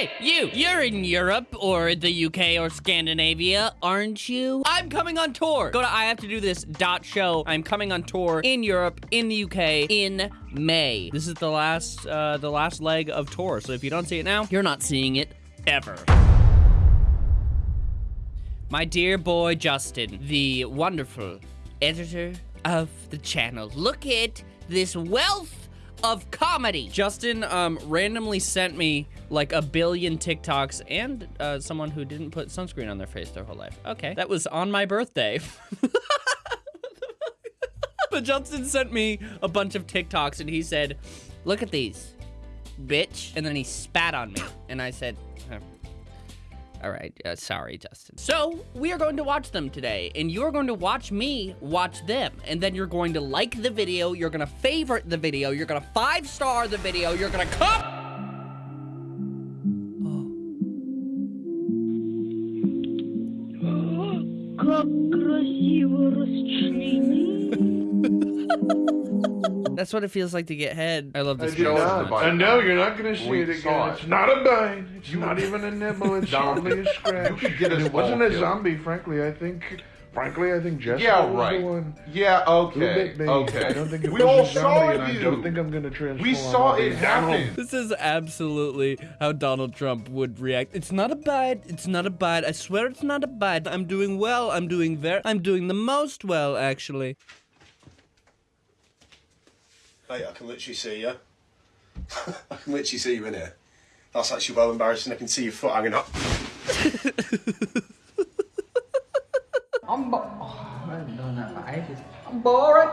Hey, you! You're in Europe or the UK or Scandinavia, aren't you? I'm coming on tour. Go to I have to do this dot show. I'm coming on tour in Europe, in the UK, in May. This is the last, uh, the last leg of tour. So if you don't see it now, you're not seeing it ever. My dear boy Justin, the wonderful editor of the channel. Look at this wealth of comedy. Justin um, randomly sent me like a billion TikToks and uh, someone who didn't put sunscreen on their face their whole life. Okay, that was on my birthday. but Justin sent me a bunch of TikToks and he said, look at these, bitch. And then he spat on me. And I said. All right, uh, sorry, Justin. So, we are going to watch them today, and you're going to watch me watch them, and then you're going to like the video, you're gonna favorite the video, you're gonna five-star the video, you're gonna come... That's what it feels like to get head. I love I this did video. so not. much. I know you're not going to see We it saw again. it. It's not a bite. It's not even a nibble. It's Donald, only a scratch. you should get And us it wasn't all a killed. zombie, frankly. I think, frankly, I think Jessica Yeah, was right. the one Yeah, who okay. bit me. Okay. I don't think it we was all a zombie, saw and I don't think I'm going to transform. we saw it happen. This is absolutely how Donald Trump would react. It's not a bite. It's not a bite. I swear it's not a bite. I'm doing well. I'm doing very. I'm doing the most well, actually. Mate, I can literally see you. I can literally see you in here. That's actually well embarrassing. I can see your foot hanging up. I'm bo- oh, I haven't done that for ages. I'm bored.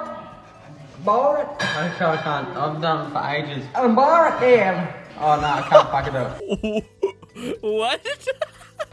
Bored. I can't, I can't. I've done for ages. I'm bored, damn. Oh no, I can't fuck it up. what?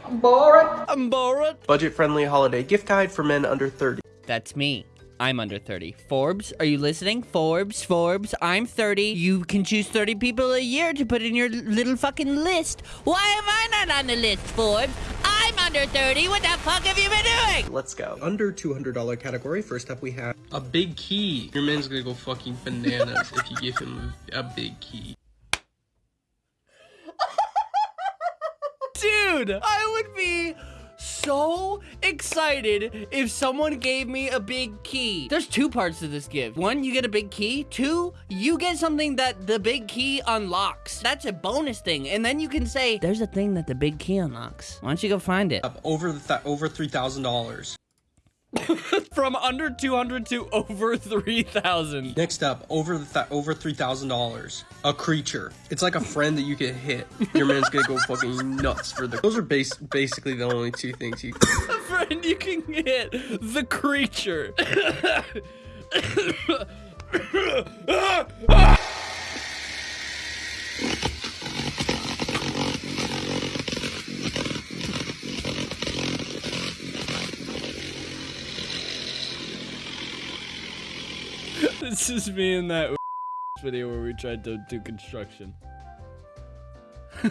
I'm bored. I'm bored. Budget friendly holiday gift guide for men under 30. That's me. I'm under 30. Forbes, are you listening? Forbes, Forbes, I'm 30. You can choose 30 people a year to put in your little fucking list. Why am I not on the list, Forbes? I'm under 30. What the fuck have you been doing? Let's go. Under $200 category, first up we have A big key. Your man's gonna go fucking bananas if you give him a big key. Dude, I would be so excited if someone gave me a big key. There's two parts to this gift. One, you get a big key. Two, you get something that the big key unlocks. That's a bonus thing. And then you can say, there's a thing that the big key unlocks. Why don't you go find it? Up over the th- over three thousand dollars. From under 200 to over 3,000. Next up, over the th- over three thousand dollars. A creature. It's like a friend that you can hit. Your man's gonna go fucking nuts for the. Those are base basically the only two things you. A friend you can hit. The creature. this is me in that video where we tried to do construction.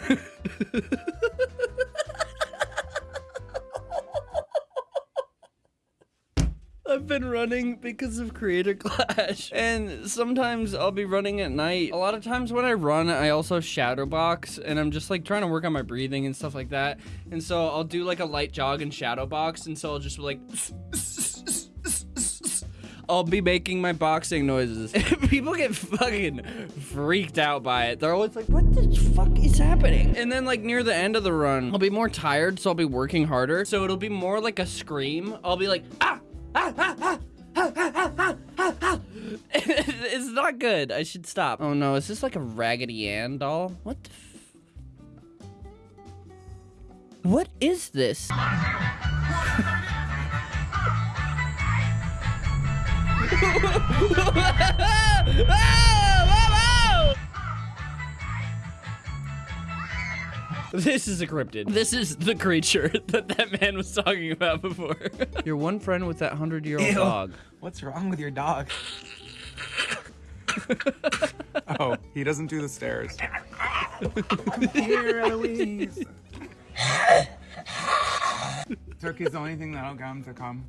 I've been running because of Creator Clash, and sometimes I'll be running at night. A lot of times when I run, I also shadow box, and I'm just like trying to work on my breathing and stuff like that. And so I'll do like a light jog and shadow box, and so I'll just be like. I'll be making my boxing noises. People get fucking freaked out by it. They're always like, what the fuck is happening? And then like near the end of the run, I'll be more tired, so I'll be working harder. So it'll be more like a scream. I'll be like, ah, ah, ah, ah. ah, ah, ah, ah, ah, ah." it's not good. I should stop. Oh no, is this like a Raggedy Ann doll? What the f- What is this? This is a cryptid. This is the creature that that man was talking about before. Your one friend with that hundred year old dog. What's wrong with your dog? oh, he doesn't do the stairs. Here, Eloise. Turkey's the only thing that'll get him to come.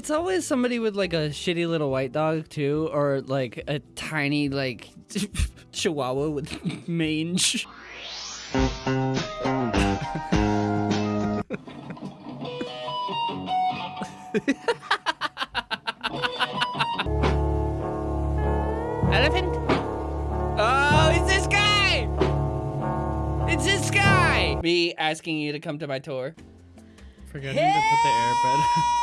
It's always somebody with like a shitty little white dog too, or like a tiny like Chihuahua with mange. Elephant? Oh, it's this guy! It's this guy! Me asking you to come to my tour. Forgetting to put the airbed.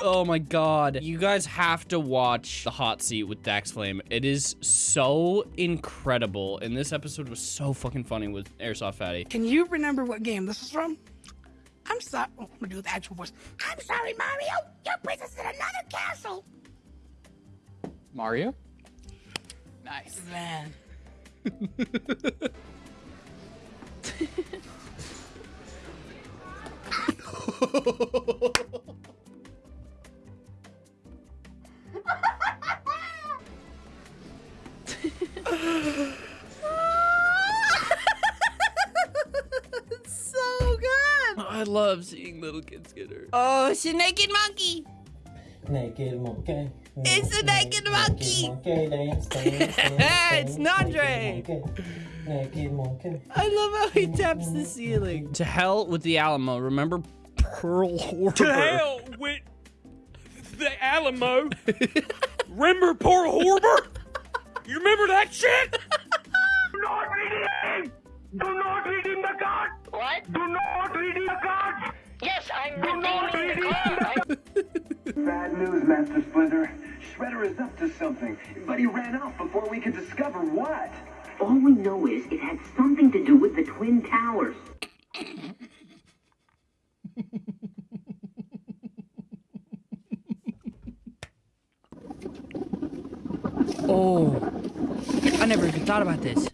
Oh my god. You guys have to watch The Hot Seat with Dax Flame. It is so incredible. And this episode was so fucking funny with Airsoft Fatty. Can you remember what game this is from? I'm sorry. Oh, I'm gonna do the actual voice. I'm sorry, Mario. Your princess is in another castle. Mario? Nice. Man. so good. I love seeing little kids get hurt. Oh, it's a naked monkey. Naked monkey. It's a naked monkey. monkey dance, dance, dance, It's Nandre. Naked monkey. I love how he taps the ceiling. To hell with the Alamo. Remember Pearl Harbor. to hell with the Alamo. remember Pearl Harbor? You remember that shit? Do not redeem! Do not redeem the card! What? Do not redeem the card! Yes, I'm redeeming the card! Bad news, Master Splinter. Shredder is up to something, but he ran out before we could discover what. All we know is it had something to do with the Twin Towers. Oh, I never even thought about this.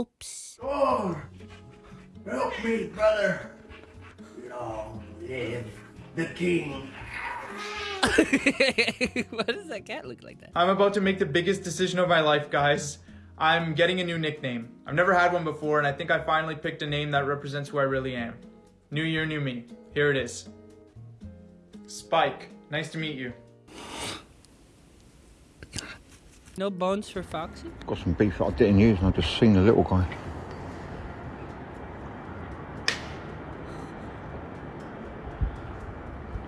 Oops. Oh, help me, brother. Long live the king. Why does that cat look like that? I'm about to make the biggest decision of my life, guys. I'm getting a new nickname. I've never had one before, and I think I finally picked a name that represents who I really am. New year, new me. Here it is. Spike. Nice to meet you. No bones for Foxy? Got some beef that I didn't use and I just seen the little guy.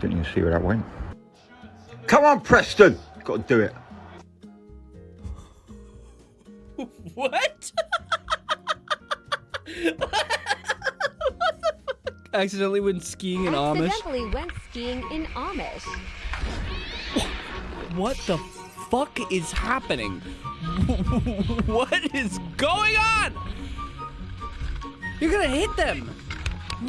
Didn't even see where that went. Come on, Preston! Got to do it. Accidentally went skiing in Amish. Accidentally went skiing in Amish. What the fuck is happening? what is going on? You're gonna hit them.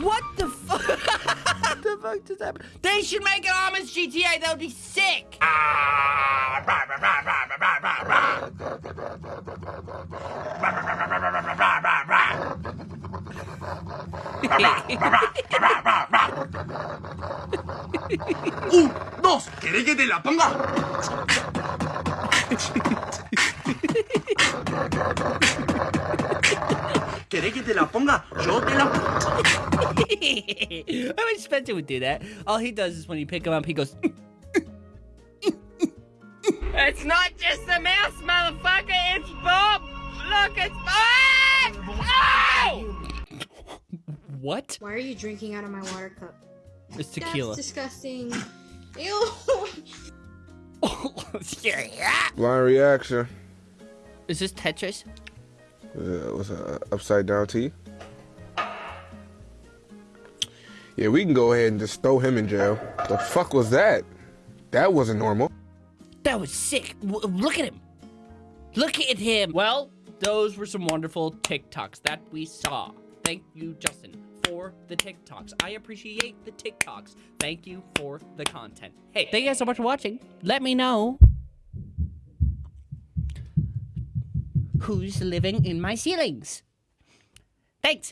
What the fuck? What the fuck just happened? They should make an Amish GTA. That would be sick. Un, dos, ¿querés que te la ponga? ¿Querés que te la ponga? Yo te la I wish Spencer would do that. All he does is when you pick him up, he goes. it's not just a mouse, motherfucker. It's Bob. Look, it's Bob. Oh! What? Why are you drinking out of my water cup? It's tequila. That's disgusting. Ew. Blind reaction. Is this Tetris? Uh, what's uh, upside down T? Yeah, we can go ahead and just throw him in jail. The fuck was that? That wasn't normal. That was sick. W- look at him. Look at him. Well, those were some wonderful TikToks that we saw. Thank you, Justin, for the TikToks. I appreciate the TikToks. Thank you for the content. Hey, thank you guys so much for watching. Let me know who's living in my ceilings. Thanks.